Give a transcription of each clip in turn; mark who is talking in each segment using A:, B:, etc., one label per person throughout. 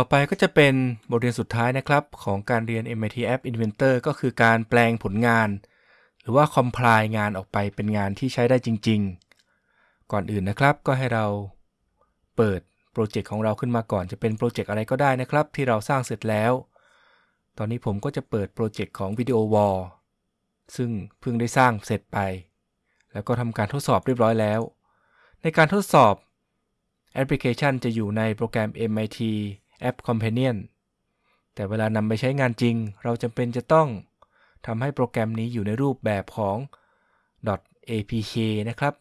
A: ต่อไปก็จะเป็นบทเรียนสุดท้ายนะครับ ของการเรียน MIT App Inventor ก็คือการแปลงผลงาน หรือว่า compile งานออกไปเป็นงานที่ใช้ได้จริง ๆ ก่อนอื่นนะครับก็ให้เราเปิดโปรเจกต์ของเราขึ้นมาก่อนจะเป็นโปรเจกต์อะไรก็ได้นะครับ ที่เราสร้างเสร็จแล้ว ตอนนี้ผมก็จะเปิดโปรเจกต์ของ video wall ซึ่งเพิ่งได้สร้างเสร็จไป แล้วก็ทำการทดสอบเรียบร้อยแล้ว ในการทดสอบแอปพลิเคชันจะอยู่ในโปรแกรม MIT App Companion แต่เวลานำไปใช้งานจริง เราจำเป็นจะต้องทำให้โปรแกรมนี้อยู่ในรูปแบบของ .apk นะครับ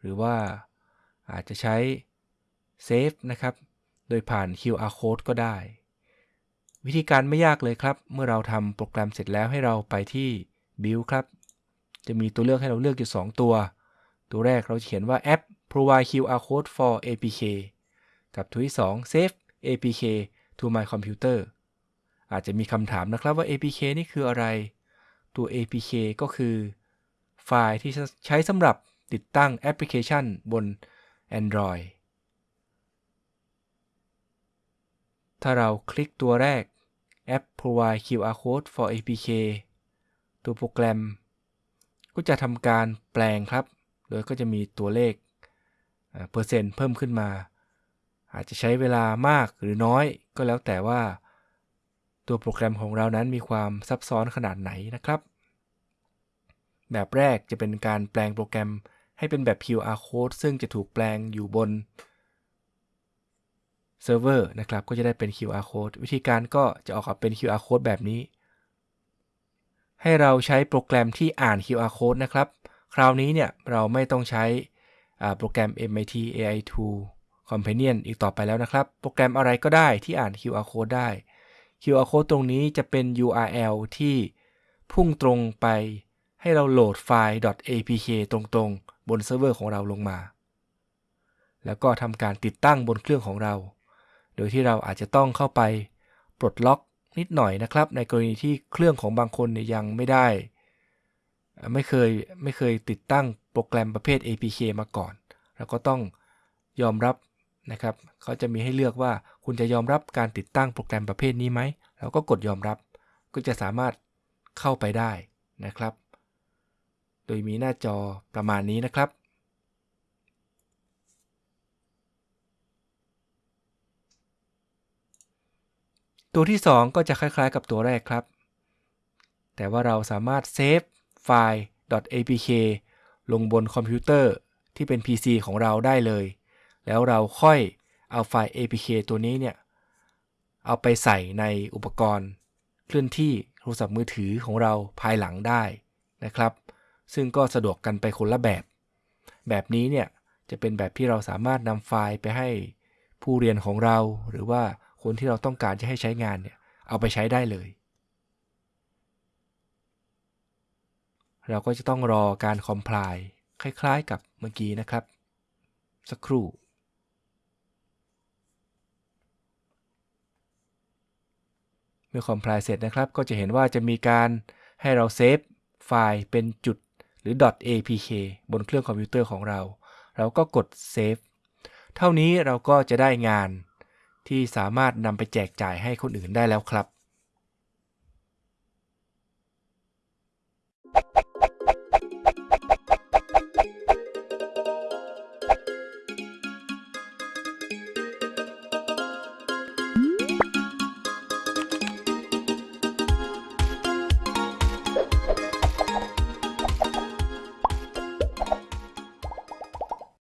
A: หรือว่าอาจจะใช้ Save นะครับ โดยผ่าน QR code ก็ได้ วิธีการไม่ยากเลยครับ เมื่อเราทำโปรแกรมเสร็จแล้วให้เราไปที่ Build ครับ จะมีตัวเลือกให้เราเลือกอยู่ 2 ตัว ตัวแรกเราเขียนว่า App provide QR code for APK กับตัวที่ 2 Save APK to my computer อาจจะมีคำถามนะครับว่า APK นี่คืออะไร ตัว APK ก็คือ ไฟล์ที่ใช้สำหรับติดตั้งแอปพลิเคชันบน Android ถ้าเราคลิกตัวแรก App provide QR code for APK ตัวโปรแกรม ก็จะทำการแปลงครับ โดยก็จะมีตัวเลขเปอร์เซ็นต์เพิ่มขึ้นมา อาจจะใช้เวลามากหรือน้อยก็แล้วแต่ว่า ตัวโปรแกรมของเรานั้นมีความซับซ้อนขนาดไหนนะครับ แบบแรกจะเป็นการแปลงโปรแกรมให้เป็นแบบ QR code ซึ่งจะถูกแปลงอยู่บนเซิร์ฟเวอร์นะครับก็จะได้เป็น QR code วิธีการก็จะออกมาเป็น QR code แบบนี้ ให้เราใช้โปรแกรมที่อ่าน QR code นะครับ คราวนี้เนี่ยเราไม่ต้องใช้โปรแกรม MIT AI2 Companion อีกต่อไปแล้วนะครับ โปรแกรมอะไรก็ได้ที่อ่าน QR code ได้ QR code ตรงนี้จะเป็น URL ที่พุ่งตรงไปให้เราโหลดไฟล์ .apk ตรงๆ บนเซิร์ฟเวอร์ของเราลงมา แล้วก็ทำการติดตั้งบนเครื่องของเรา โดยที่เราอาจจะต้องเข้าไปปลดล็อกนิดหน่อยนะครับ ในกรณีที่เครื่องของบางคนนยังไม่ได้ ไม่เคยไม่เคยติดตั้งโปรแกรมประเภท APK มาก่อน เราก็ต้องยอมรับ นะครับเขาจะมีให้เลือกว่าคุณจะยอมรับการติดตั้งโปรแกรมประเภทนี้ไหมเราก็กดยอมรับ ก็จะสามารถเข้าไปได้นะครับ โดยมีหน้าจอประมาณนี้นะครับ ตัวที่ 2 ก็จะคล้าย ๆ กับตัวแรกครับ แต่ว่าเราสามารถ save ไฟล์ .apk ลงบนคอมพิวเตอร์ที่เป็น PC ของเราได้เลย แล้วเราค่อยเอาไฟล์ APK ตัวนี้เนี่ย เอาไปใส่ในอุปกรณ์เคลื่อนที่โทรศัพท์มือถือของเราภายหลังได้นะครับ ซึ่งก็สะดวกกันไปคนละแบบ แบบนี้เนี่ยจะเป็นแบบที่เราสามารถนำไฟล์ไปให้ผู้เรียนของเรา หรือว่าคนที่เราต้องการจะให้ใช้งานเนี่ยเอาไปใช้ได้เลย เราก็จะต้องรอการคอมไพล์คล้ายๆกับเมื่อกี้นะครับ สักครู่ เมื่อ compile เสร็จนะครับ ก็จะเห็นว่าจะมีการให้เรา save ไฟล์เป็นจุดหรือ .apk บนเครื่องคอมพิวเตอร์ของเรา เราก็กด save เท่านี้เราก็จะได้งานที่สามารถนำไปแจกจ่ายให้คนอื่นได้แล้วครับ